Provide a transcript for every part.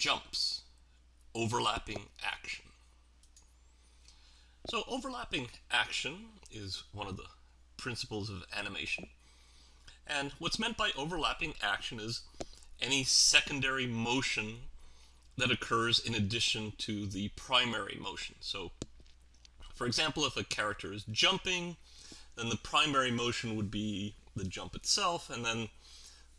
jumps, overlapping action. So overlapping action is one of the principles of animation. And what's meant by overlapping action is any secondary motion that occurs in addition to the primary motion. So for example, if a character is jumping, then the primary motion would be the jump itself, and then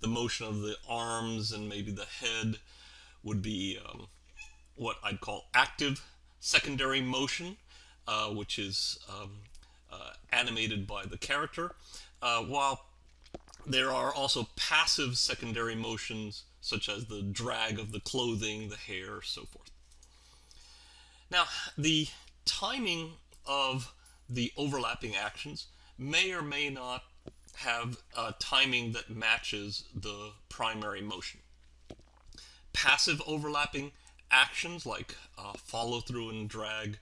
the motion of the arms and maybe the head would be um, what I'd call active secondary motion, uh, which is um, uh, animated by the character, uh, while there are also passive secondary motions such as the drag of the clothing, the hair, so forth. Now, the timing of the overlapping actions may or may not have a timing that matches the primary motion. Passive overlapping actions like uh, follow through and drag,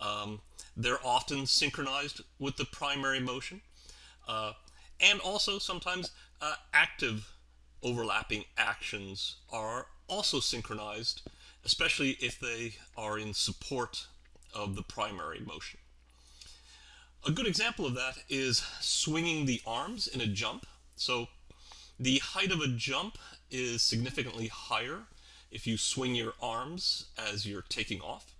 um, they're often synchronized with the primary motion. Uh, and also sometimes uh, active overlapping actions are also synchronized, especially if they are in support of the primary motion. A good example of that is swinging the arms in a jump. So the height of a jump is significantly higher if you swing your arms as you're taking off.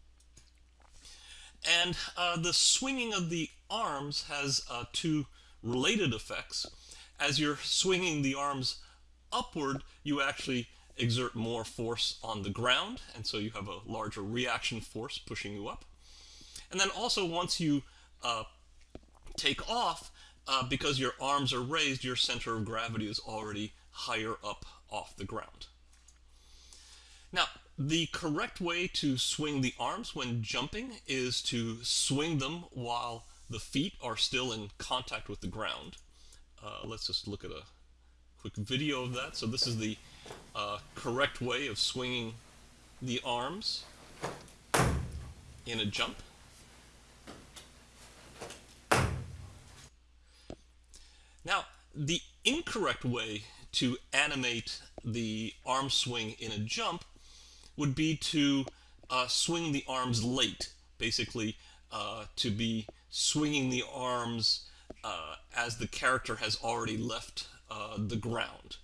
And uh, the swinging of the arms has uh, two related effects. As you're swinging the arms upward, you actually exert more force on the ground, and so you have a larger reaction force pushing you up. And then also once you uh, take off, uh, because your arms are raised, your center of gravity is already higher up off the ground. Now, the correct way to swing the arms when jumping is to swing them while the feet are still in contact with the ground. Uh, let's just look at a quick video of that. So this is the uh, correct way of swinging the arms in a jump. Now, the incorrect way to animate the arm swing in a jump would be to uh, swing the arms late, basically uh, to be swinging the arms uh, as the character has already left uh, the ground.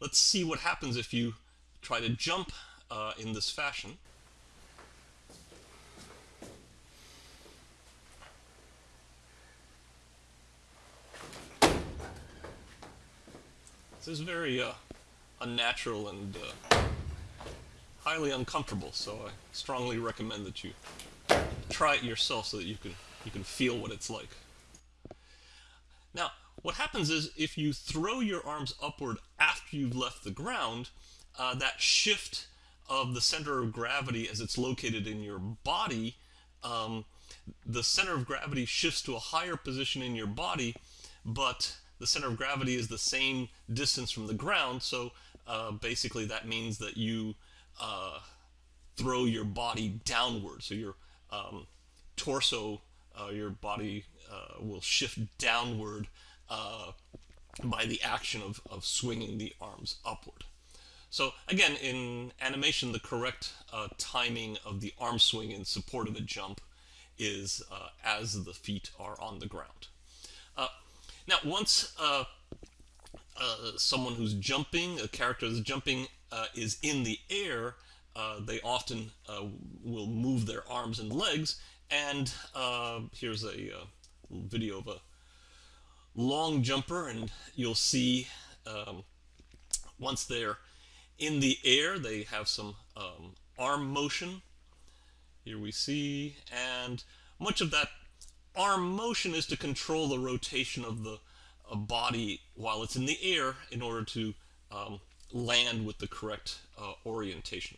Let's see what happens if you try to jump uh, in this fashion. Is very uh, unnatural and highly uncomfortable, so I strongly recommend that you try it yourself so that you can you can feel what it's like. Now, what happens is if you throw your arms upward after you've left the ground, uh, that shift of the center of gravity as it's located in your body, um, the center of gravity shifts to a higher position in your body, but the center of gravity is the same distance from the ground, so uh, basically that means that you uh, throw your body downward. So your um, torso, uh, your body uh, will shift downward uh, by the action of, of swinging the arms upward. So again, in animation, the correct uh, timing of the arm swing in support of a jump is as the feet are on the ground. Now, once someone who's jumping, a character that's jumping uh, is in the air, uh, they often uh, will move their arms and legs. And here's a video of a long jumper, and you'll see um, once they're in the air, they have some um, arm motion. Here we see, and much of that arm motion is to control the rotation of the body while it's in the air in order to um, land with the correct uh, orientation.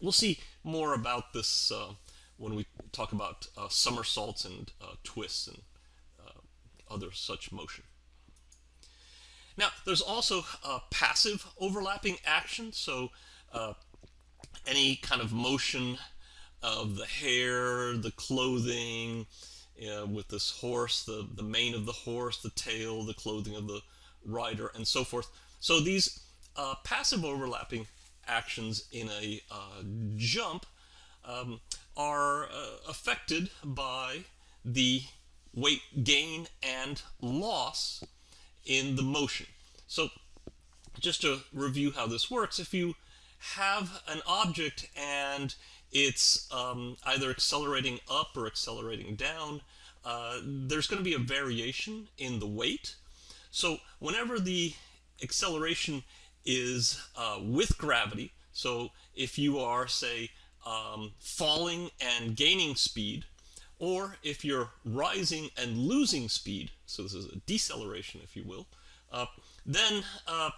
We'll see more about this uh, when we talk about uh, somersaults and uh, twists and uh, other such motion. Now, there's also passive overlapping action, so any kind of motion of the hair, the clothing, with this horse, the, the mane of the horse, the tail, the clothing of the rider, and so forth. So these uh, passive overlapping actions in a uh, jump um, are uh, affected by the weight gain and loss in the motion. So just to review how this works, if you have an object and it's um, either accelerating up or accelerating down, uh, there's going to be a variation in the weight. So whenever the acceleration is uh, with gravity, so if you are, say, um, falling and gaining speed, or if you're rising and losing speed, so this is a deceleration, if you will, uh, then uh,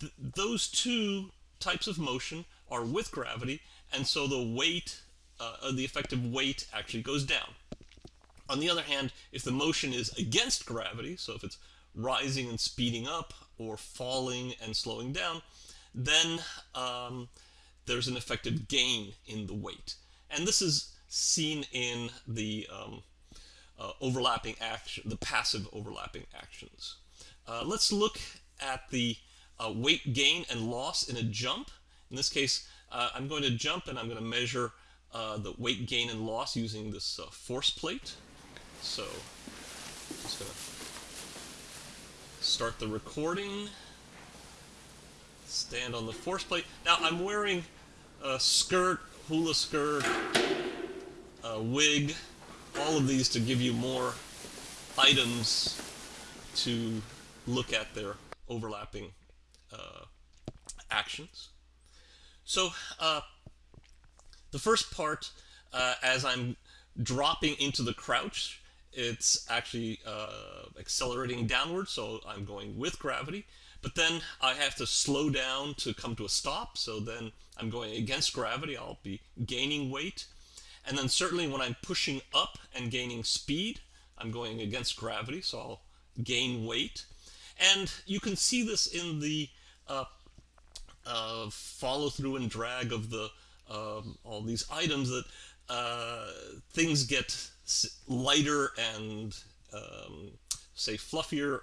th those two types of motion are with gravity, and so the weight, uh, the effective weight actually goes down. On the other hand, if the motion is against gravity, so if it's rising and speeding up or falling and slowing down, then um, there's an effective gain in the weight. And this is seen in the um, uh, overlapping action, the passive overlapping actions. Uh, let's look at the uh, weight gain and loss in a jump. In this case, uh, I'm going to jump and I'm going to measure uh, the weight gain and loss using this uh, force plate. So, I'm just going to start the recording. Stand on the force plate. Now, I'm wearing a skirt, hula skirt, a wig, all of these to give you more items to look at their overlapping uh, actions. So uh, the first part, uh, as I'm dropping into the crouch, it's actually uh, accelerating downward, so I'm going with gravity. But then I have to slow down to come to a stop, so then I'm going against gravity, I'll be gaining weight. And then certainly when I'm pushing up and gaining speed, I'm going against gravity, so I'll gain weight. And you can see this in the uh, uh, follow through and drag of the um, all these items that uh, things get lighter and um, say fluffier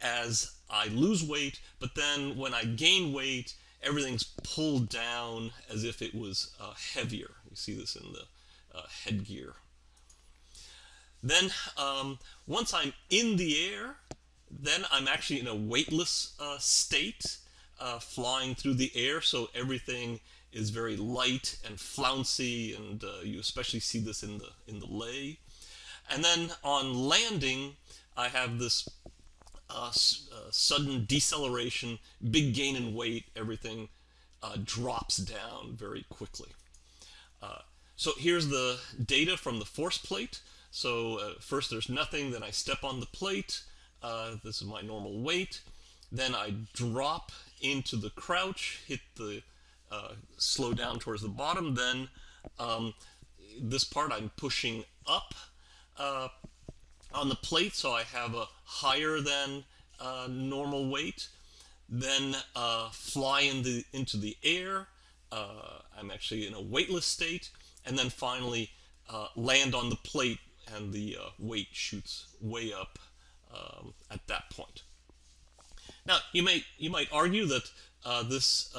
as I lose weight, but then when I gain weight, everything's pulled down as if it was uh, heavier. You see this in the uh, headgear. Then um, once I'm in the air, then I'm actually in a weightless uh, state, uh, flying through the air, so everything is very light and flouncy, and uh, you especially see this in the in the lei. And then on landing, I have this uh, uh, sudden deceleration, big gain in weight, everything uh, drops down very quickly. Uh, so here's the data from the force plate. So first there's nothing, then I step on the plate, this is my normal weight, then I drop into the crouch, hit the slow down towards the bottom, then um, this part I'm pushing up on the plate, so I have a higher than uh, normal weight, then uh, fly in the, into the air. Uh, I'm actually in a weightless state, and then finally uh, land on the plate, and the uh, weight shoots way up um, at that point. Now, you may you might argue that uh, this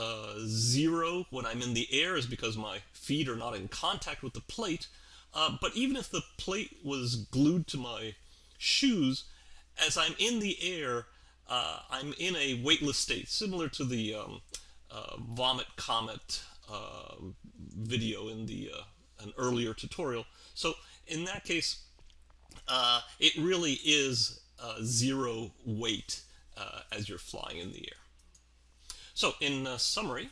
zero when I'm in the air is because my feet are not in contact with the plate, uh, but even if the plate was glued to my shoes, as I'm in the air, uh, I'm in a weightless state, similar to the um, uh, vomit comet uh, video in the uh, an earlier tutorial. So in that case, uh, it really is zero weight as you're flying in the air. So in summary,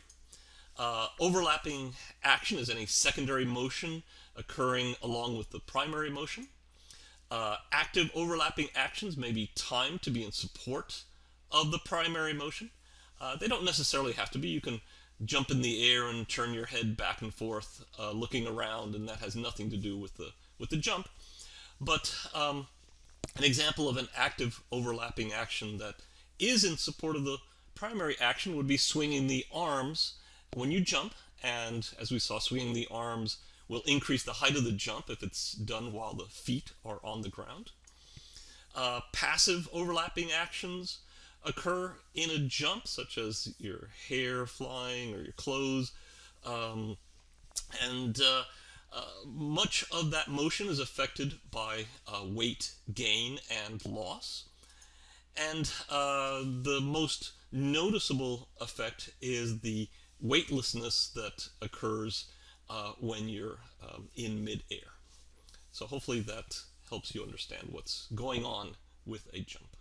overlapping action is any secondary motion occurring along with the primary motion. Uh, active overlapping actions may be timed to be in support of the primary motion. Uh, they don't necessarily have to be. You can jump in the air and turn your head back and forth, uh, looking around, and that has nothing to do with the with the jump. But um, an example of an active overlapping action that is in support of the primary action would be swinging the arms when you jump. And as we saw, swinging the arms will increase the height of the jump if it's done while the feet are on the ground. Uh, passive overlapping actions occur in a jump, such as your hair flying or your clothes. Um, and uh, uh, much of that motion is affected by uh, weight gain and loss. And uh, the most noticeable effect is the weightlessness that occurs uh, when you're um, in midair. So hopefully that helps you understand what's going on with a jump.